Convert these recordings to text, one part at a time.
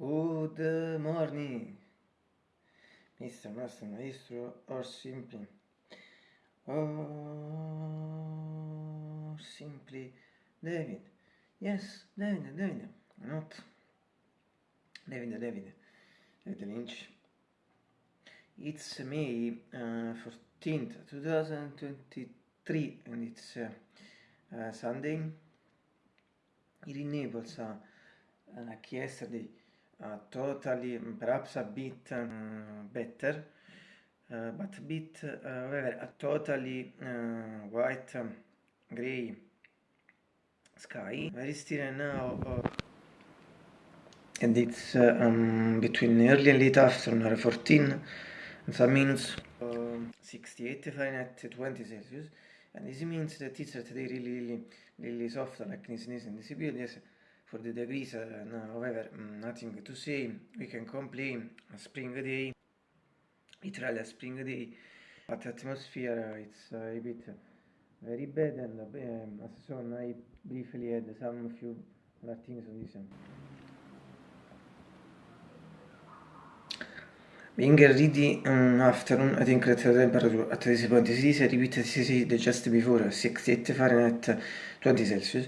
Good morning, Mr. Master Maestro, or simply, or simply David. Yes, David, David, not David, David, David Lynch. It's May uh, 14th, 2023, and it's uh, uh, Sunday. Here in Naples, uh, like yesterday, uh, totally, perhaps a bit uh, better, uh, but a bit, uh, a totally uh, white, um, gray sky. Very still now, uh, and it's uh, um, between early and late afternoon, around 14 and minutes, uh, 68 Fahrenheit, 20 Celsius, and this means that it's today really, really, really soft, like this, this, and this yes, for the degrees, uh, no, however, mm, nothing to say, we can complain, a spring day, literally a spring day, but atmosphere, it's a bit very bad, and um, as soon I briefly had some few other things on this. Being ready um, afternoon, I think that the temperature at this point is repeated just before 68 Fahrenheit, 20 Celsius.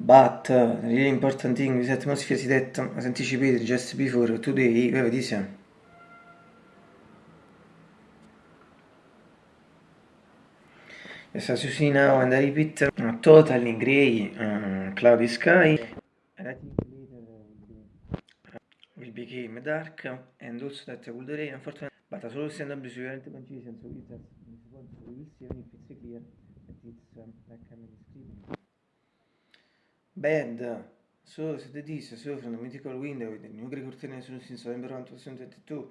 But uh, the really important thing is atmosphere is that, as anticipated just before, today, we have this. Yes, as you see now, and I repeat, uh, totally grey, uh, cloudy sky. And I think later will become dark, and also that will rain, unfortunately. But as always, and obviously, we are not consistent, so it's, uh, we will see even if it's clear that it's um, like I'm describing. Bad. So, that is so from the mythical window with the new Greek curtain since November 1, 2022,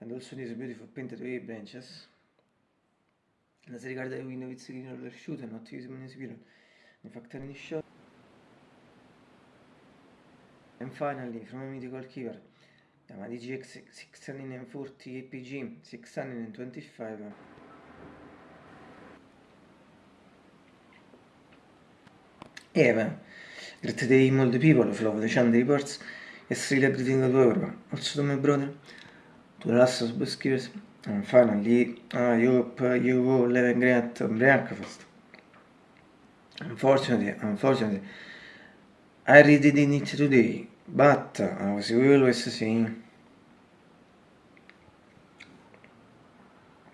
and also these beautiful painted wave branches. As regards the window, it's green roller shoot and not using in spiral. In fact, any shot. And finally, from a mythical keyword, Yamaha DGX 640 APG 625. Eva. Great day, all the people of Love the Channel reports. Yesterday, everything that over. Also to my brother, to the last subscribers, and finally, I hope you all have a great breakfast. Unfortunately, unfortunately, I really didn't eat today, but as you always say,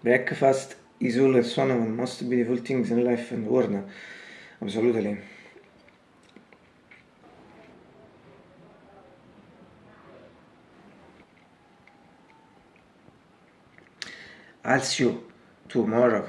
breakfast is always one of the most beautiful things in life and the world. Absolutely. I'll see you tomorrow.